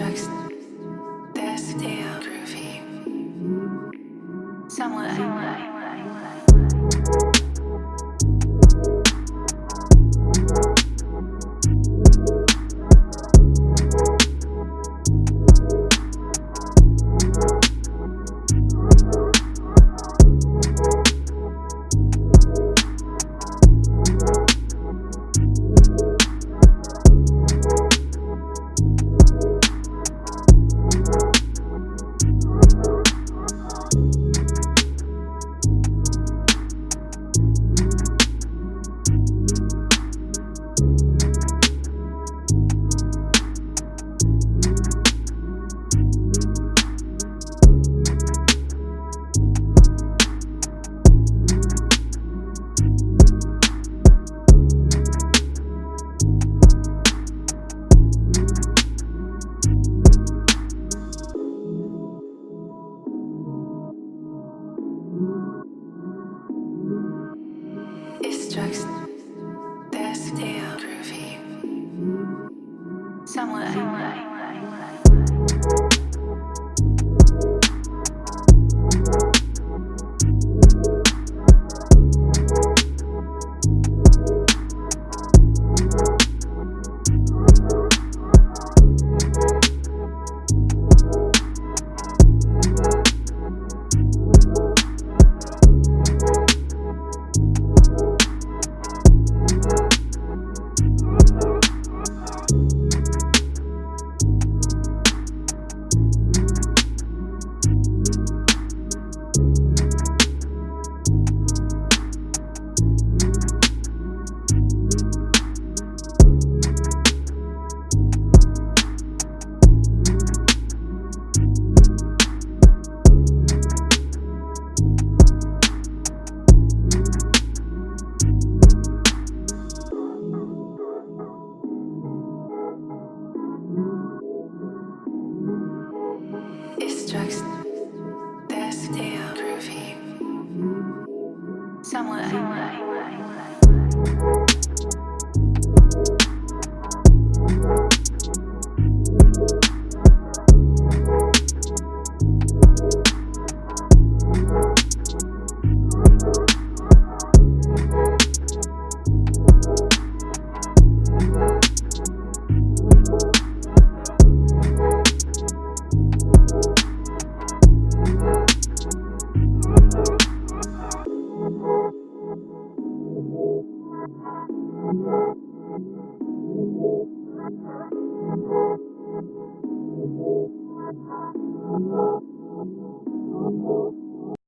Just this damn groovy. Someone. Someone. Still groovy. Somewhere. It's drugs. That's still groovy. Somewhere. Thank you.